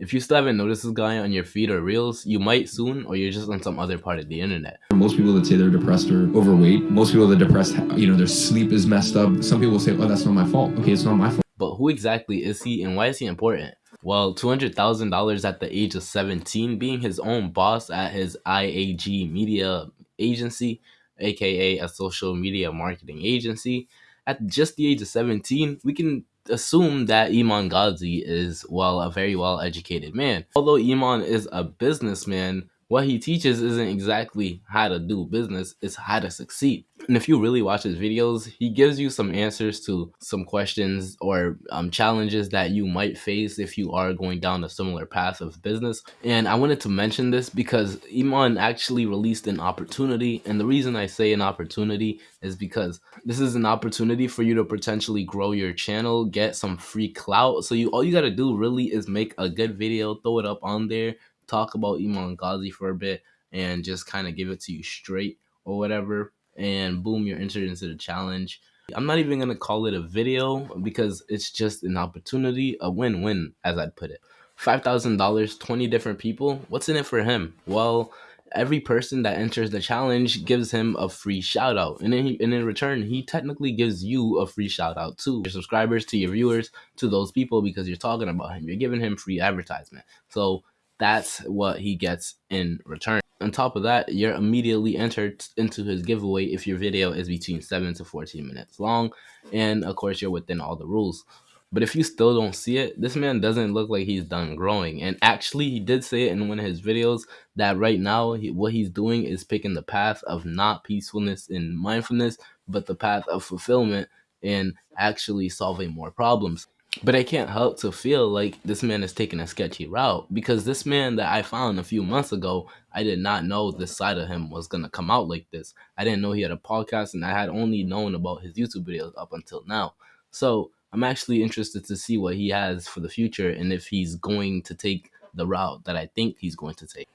If you still haven't noticed this guy on your feed or reels, you might soon, or you're just on some other part of the internet. Most people that say they're depressed or overweight, most people that are depressed, you know, their sleep is messed up. Some people say, oh, that's not my fault. Okay, it's not my fault. But who exactly is he and why is he important? Well, $200,000 at the age of 17, being his own boss at his IAG media agency, aka a social media marketing agency, at just the age of 17, we can assume that Iman Gadzhi is, well, a very well educated man. Although Iman is a businessman, what he teaches isn't exactly how to do business, it's how to succeed. And if you really watch his videos, he gives you some answers to some questions or um, challenges that you might face if you are going down a similar path of business. And I wanted to mention this because Iman actually released an opportunity. And the reason I say an opportunity is because this is an opportunity for you to potentially grow your channel, get some free clout. So you all you got to do really is make a good video, throw it up on there, talk about Iman Gadzhi for a bit and just kind of give it to you straight or whatever. And boom, you're entered into the challenge. I'm not even to call it a video because it's just an opportunity, a win win, as I'd put it. $5,000, 20 different people. What's in it for him? Well, every person that enters the challenge gives him a free shout out and, he, and in return he technically gives you a free shout out too your subscribers to your viewers to those people because you're talking about him you're giving him free advertisement so that's what he gets in return. On top of that, you're immediately entered into his giveaway if your video is between 7 to 14 minutes long. And of course, you're within all the rules. But if you still don't see it, this man doesn't look like he's done growing. And actually, he did say it in one of his videos that right now, he, what he's doing is picking the path of not peacefulness and mindfulness, but the path of fulfillment and actually solving more problems. But I can't help to feel like this man is taking a sketchy route because this man that I found a few months ago, I did not know this side of him was going to come out like this. I didn't know he had a podcast and I had only known about his YouTube videos up until now. So I'm actually interested to see what he has for the future and if he's going to take the route that I think he's going to take.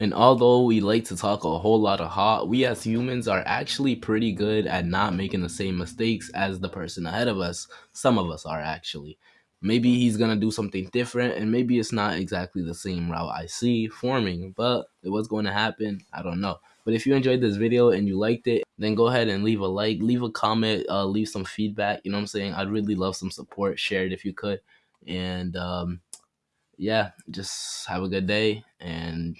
And although we like to talk a whole lot of hot, we as humans are actually pretty good at not making the same mistakes as the person ahead of us. Some of us are actually. Maybe he's to do something different and maybe it's not exactly the same route I see forming, but what's going to happen, I don't know. But if you enjoyed this video and you liked it, then go ahead and leave a like, leave a comment, uh, leave some feedback. You know what I'm saying? I'd really love some support. Share it if you could. And um, yeah, just have a good day and